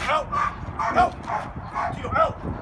Help! Help! To your help!